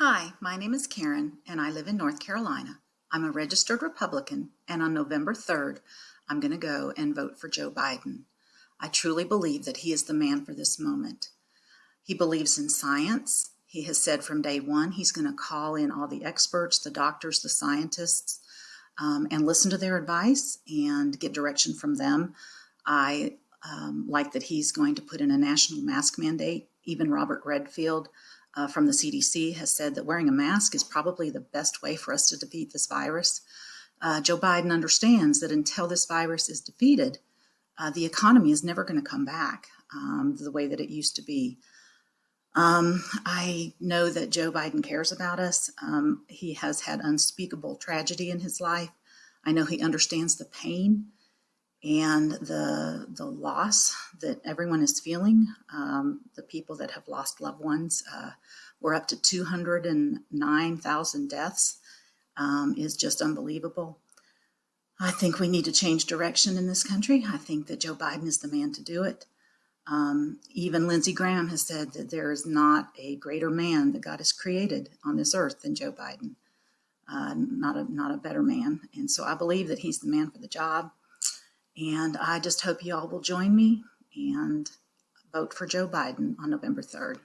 Hi, my name is Karen, and I live in North Carolina. I'm a registered Republican, and on November 3rd, I'm going to go and vote for Joe Biden. I truly believe that he is the man for this moment. He believes in science. He has said from day one he's going to call in all the experts, the doctors, the scientists, um, and listen to their advice and get direction from them. I um, like that he's going to put in a national mask mandate. Even Robert Redfield uh, from the CDC has said that wearing a mask is probably the best way for us to defeat this virus. Uh, Joe Biden understands that until this virus is defeated, uh, the economy is never going to come back um, the way that it used to be. Um, I know that Joe Biden cares about us. Um, he has had unspeakable tragedy in his life. I know he understands the pain and the the loss that everyone is feeling. Um, the people that have lost loved ones, uh, we're up to 209,000 deaths, um, is just unbelievable. I think we need to change direction in this country. I think that Joe Biden is the man to do it. Um, even Lindsey Graham has said that there is not a greater man that God has created on this earth than Joe Biden. Uh, not a not a better man, and so I believe that he's the man for the job. And I just hope you all will join me and vote for Joe Biden on November 3rd.